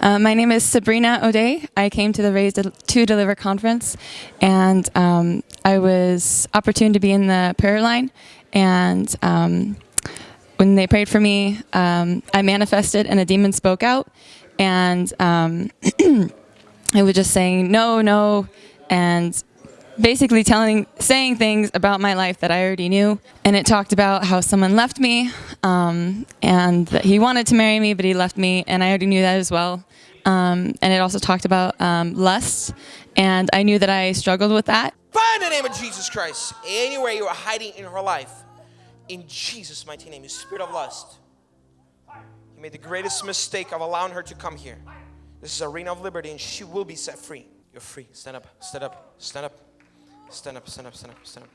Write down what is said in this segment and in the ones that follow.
Uh, my name is Sabrina O'Day. I came to the Raised to Deliver conference, and um, I was opportune to be in the prayer line. And um, when they prayed for me, um, I manifested, and a demon spoke out, and um, it was just saying no, no, and basically telling, saying things about my life that I already knew. And it talked about how someone left me um, and that he wanted to marry me, but he left me, and I already knew that as well. Um, and it also talked about um, lust, and I knew that I struggled with that. Find the name of Jesus Christ anywhere you are hiding in her life. In Jesus' mighty name, you spirit of lust. You made the greatest mistake of allowing her to come here. This is arena of liberty, and she will be set free. You're free. Stand up, stand up, stand up. Stand up, stand up, stand up, stand up.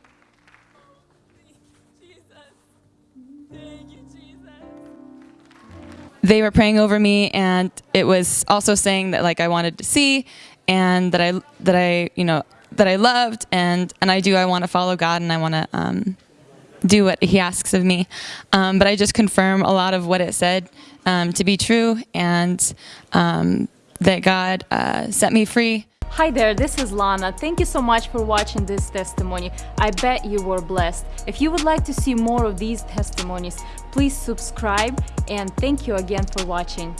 They were praying over me, and it was also saying that like I wanted to see, and that I that I you know that I loved, and and I do. I want to follow God, and I want to um, do what He asks of me. Um, but I just confirm a lot of what it said um, to be true, and um, that God uh, set me free. Hi there, this is Lana. Thank you so much for watching this testimony. I bet you were blessed. If you would like to see more of these testimonies, please subscribe and thank you again for watching.